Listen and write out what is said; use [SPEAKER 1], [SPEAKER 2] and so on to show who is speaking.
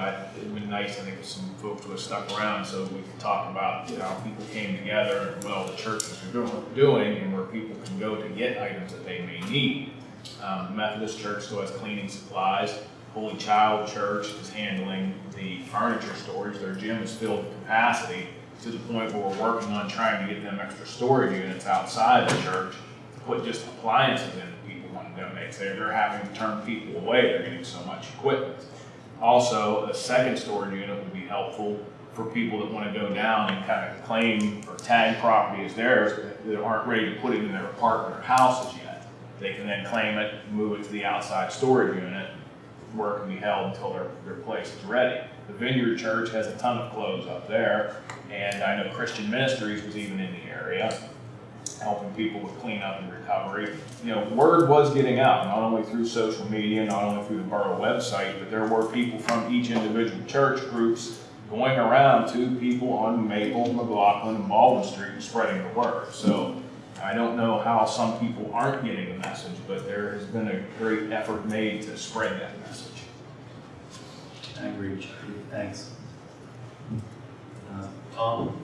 [SPEAKER 1] I- it'd been nice, I think, if some folks would have stuck around so we could talk about, you know, how people came together, and well, the churches are doing, doing, and where people can go to get items that they may need. Um, Methodist Church still has cleaning supplies. Holy Child Church is handling the furniture storage. Their gym is filled to capacity to the point where we're working on trying to get them extra storage units outside the church to put just appliances in that people want to donate. So they're having to turn people away. They're getting so much equipment. Also, a second storage unit would be helpful for people that want to go down and kind of claim or tag property as theirs that aren't ready to put it in their apartment or houses yet. They can then claim it, move it to the outside storage unit, where it can be held until their, their place is ready. The Vineyard Church has a ton of clothes up there, and I know Christian Ministries was even in the area, helping people with cleanup and recovery. You know, word was getting out, not only through social media, not only through the borough website, but there were people from each individual church groups going around to people on Maple, McLaughlin, and Baldwin Street and spreading the word. So I don't know how some people aren't getting the message, but there has been a great effort made to spread that message.
[SPEAKER 2] I agree, Charlie, thanks. Uh, Tom?